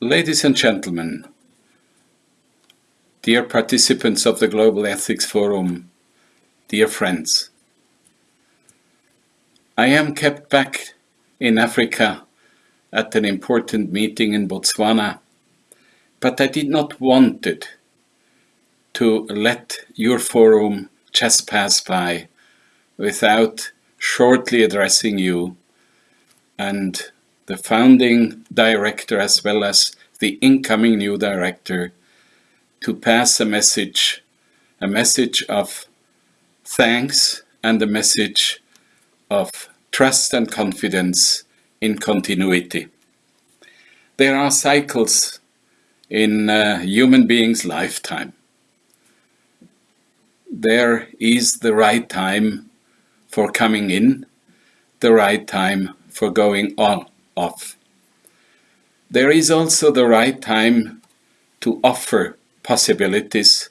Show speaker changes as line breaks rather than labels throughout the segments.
Ladies and gentlemen, dear participants of the Global Ethics Forum, dear friends, I am kept back in Africa at an important meeting in Botswana, but I did not want it to let your forum just pass by without shortly addressing you and the founding director as well as the incoming new director to pass a message, a message of thanks and a message of trust and confidence in continuity. There are cycles in a human being's lifetime. There is the right time for coming in, the right time for going on off. There is also the right time to offer possibilities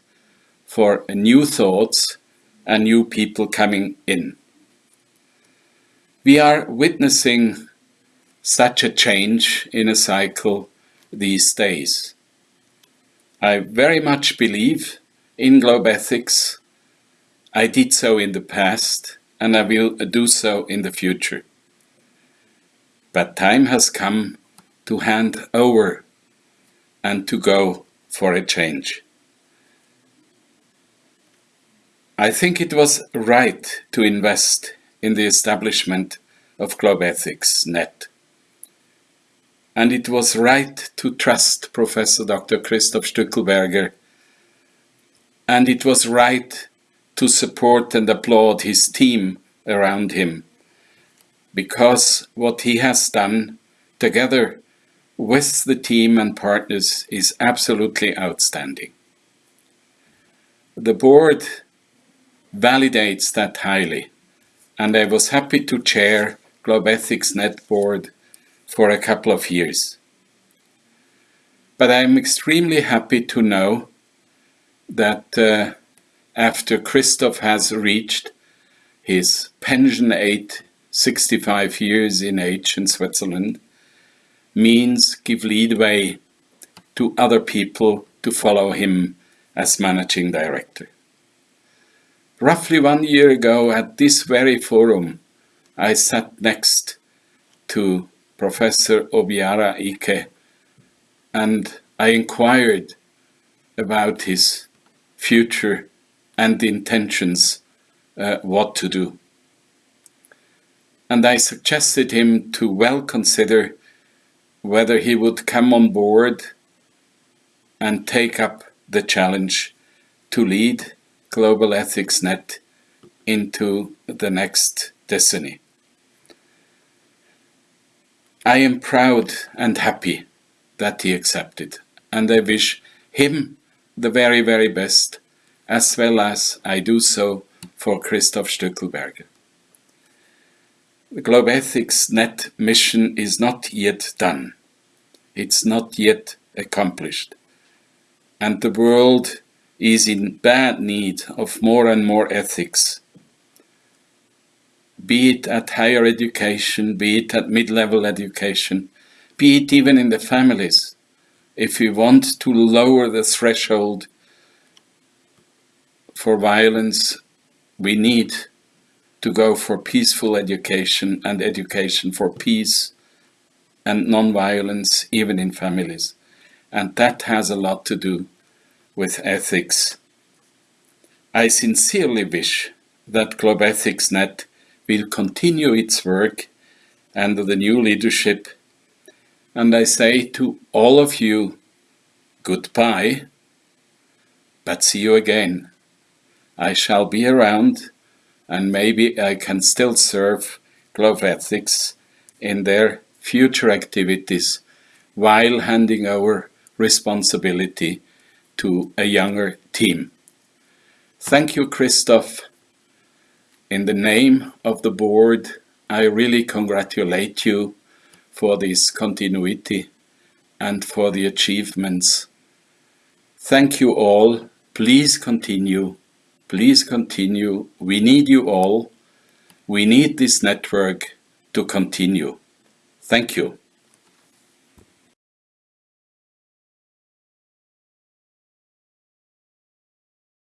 for new thoughts and new people coming in. We are witnessing such a change in a cycle these days. I very much believe in globe ethics. I did so in the past and I will do so in the future. But time has come to hand over and to go for a change. I think it was right to invest in the establishment of Globe Ethics Net. And it was right to trust Professor Dr. Christoph Stückelberger. And it was right to support and applaud his team around him. Because what he has done together with the team and partners is absolutely outstanding. The board validates that highly, and I was happy to chair Globe Ethics Net Board for a couple of years. But I'm extremely happy to know that uh, after Christoph has reached his pension age, 65 years in age in Switzerland, means give leadway to other people to follow him as managing director. Roughly one year ago at this very forum, I sat next to Professor Obiara Ike and I inquired about his future and intentions, uh, what to do. And I suggested him to well consider whether he would come on board and take up the challenge to lead Global Ethics Net into the next destiny. I am proud and happy that he accepted, and I wish him the very, very best, as well as I do so for Christoph Stückelberger. The Globe Ethics Net mission is not yet done. It's not yet accomplished. And the world is in bad need of more and more ethics be it at higher education, be it at mid-level education, be it even in the families. If we want to lower the threshold for violence, we need to go for peaceful education and education for peace and non-violence even in families. And that has a lot to do with ethics. I sincerely wish that Globe Ethics Net will continue its work under the new leadership. And I say to all of you, goodbye, but see you again. I shall be around and maybe I can still serve Globe Ethics in their future activities while handing over responsibility to a younger team. Thank you, Christoph. In the name of the board, I really congratulate you for this continuity and for the achievements. Thank you all. Please continue. Please continue. We need you all. We need this network to continue. Thank you.